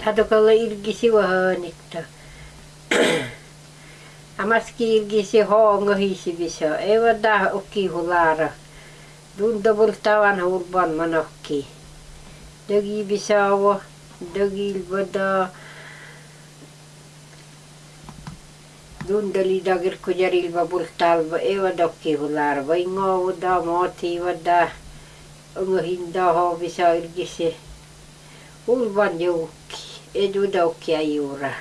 다독아가 일기시 워니까 아마스키 일기시 호응어히시비셔 에워다 오키 훌라라 눈도 불타완 울반 만옥키 여기 비셔워 여기 일보다 dundali dagir kujarilba bultalba eva dokki hularba ingo vuda moti vuda ungo hinda ho bisa irgisi. Ulban jau Edu dokki ajura.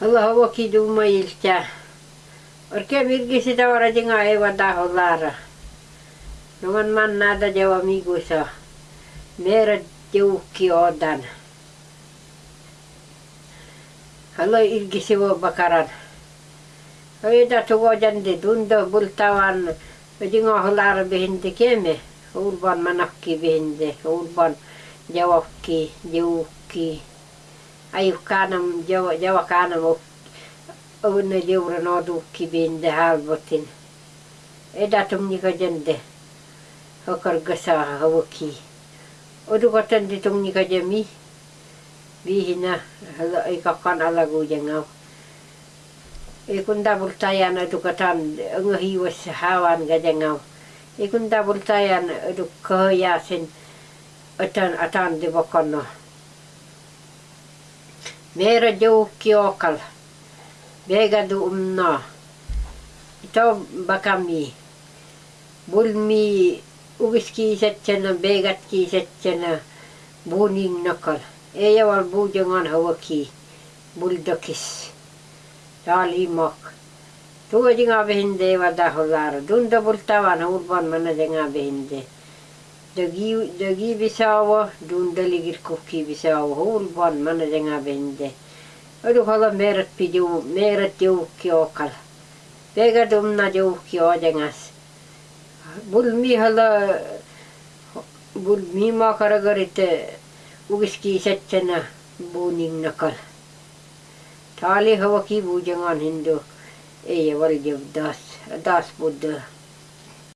Allah hawa ki duma ilta. Orke mirgisi tawara jinga ewa da holara. Nungan man nada jawa migusa. Mera joukki odan. Allah irgisi wa bakaran. Oida tugo jande dunda bultawan. Jinga holara behinde keme. Urban manakki behinde. Urban jawakki jawukki ayukkanam jawa jawakanam owna jawra noodukki beende haalbotin edatum ñiko jende hokor gasa hawakki odugotandi tum ñiko jami bihina ikakkan alagujangaw ikunda bultayan edugotan ngahiwas hawan gajangaw ikunda bultayan edukkoyasin atan di bakono. Mera joukki okal. Bega du umna. Ito bakami. Bulmi ugiski setsena begatki setsena buning nakal. Eja wal bujangan hawaki. Buldokis. Tali mak. Tuo jinga behinde wada holara. Dunda bultawan urban mana jinga behinde. Dagi dagi bisawa dundali girkukki bisawa hulban mana denga bende. Odu hala merat pidu merat jukki okal. Pega dumna jukki odengas. Bulmi hala bulmi ma karagarite ugiski setchana buning nakal. Tali hava ki bujangan hindu. Eya wal jevdas das buddha.